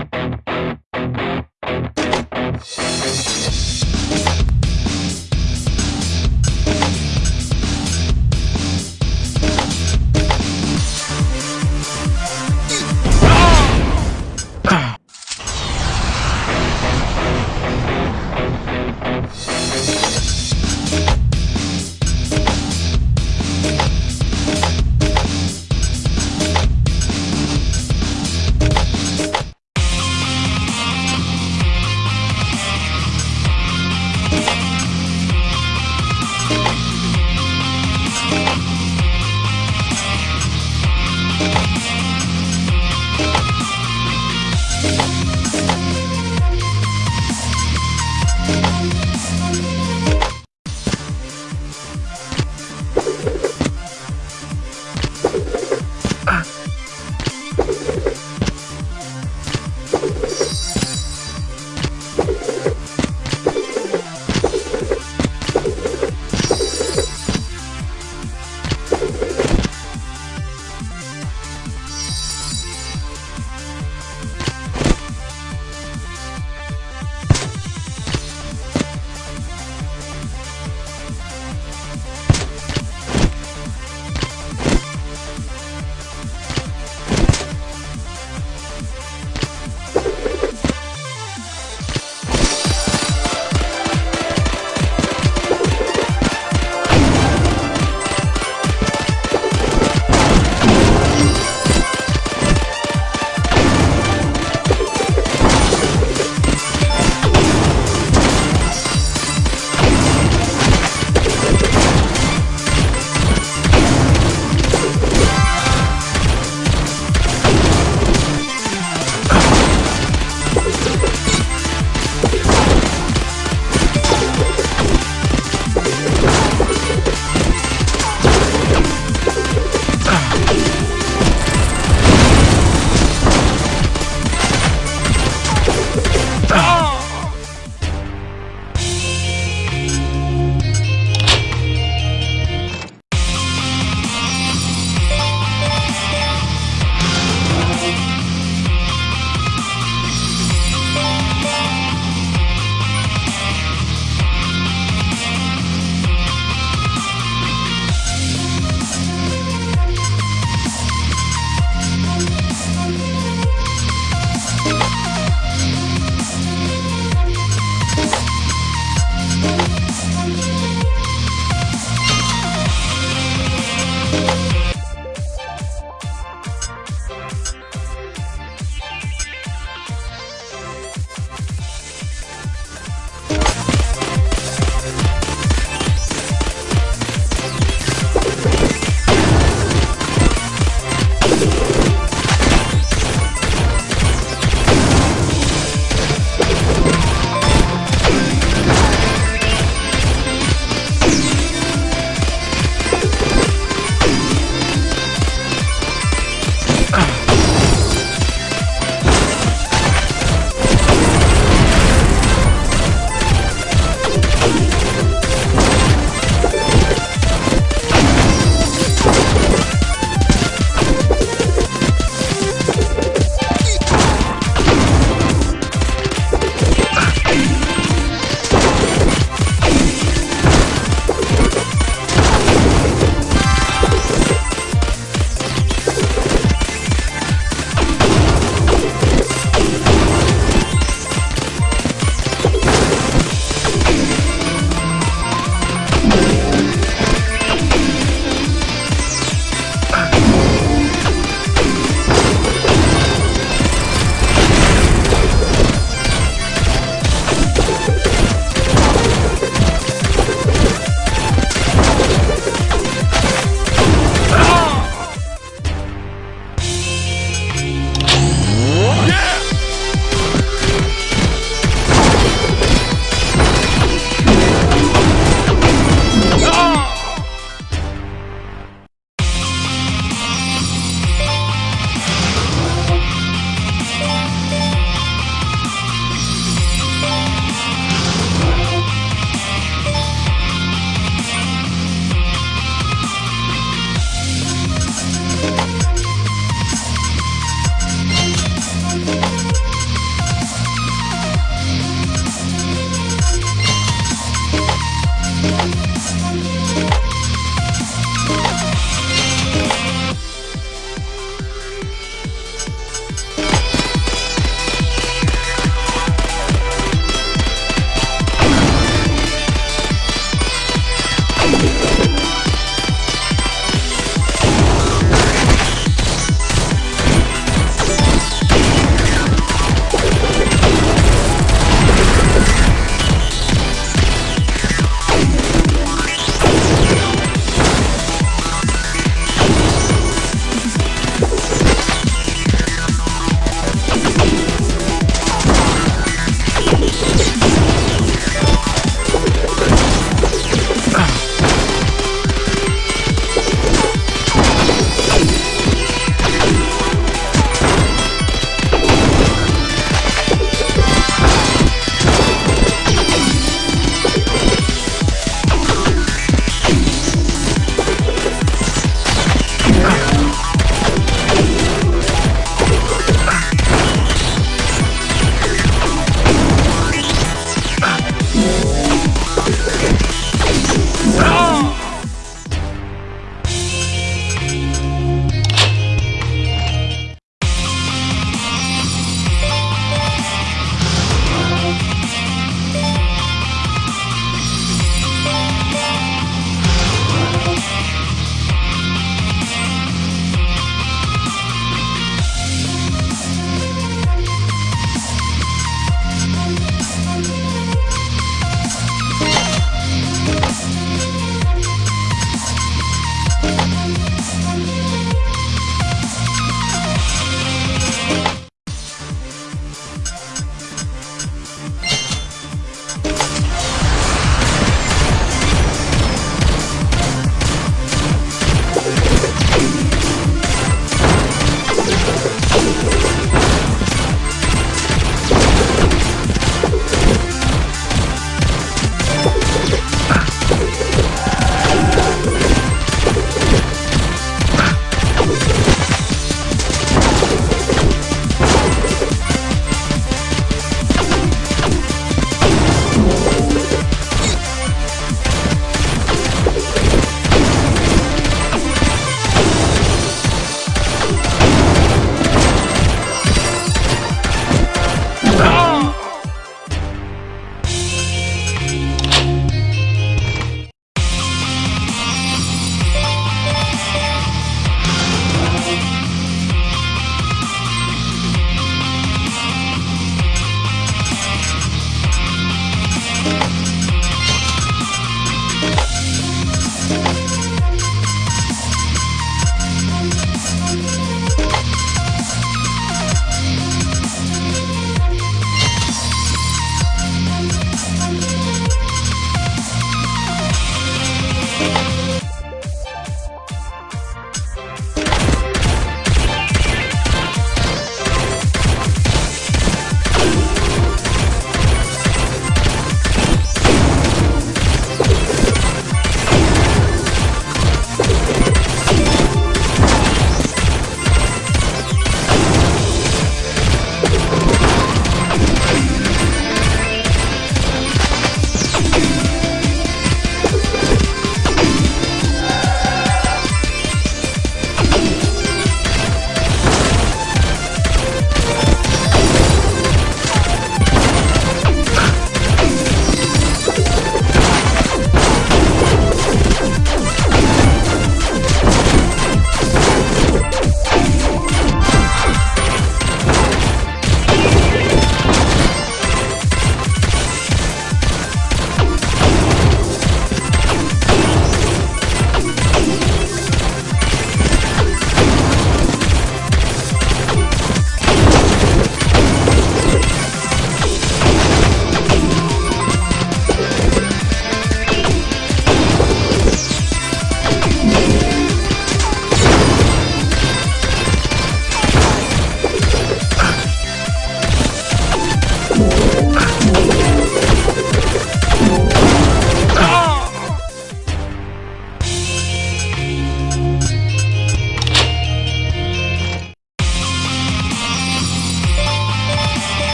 We'll be right back.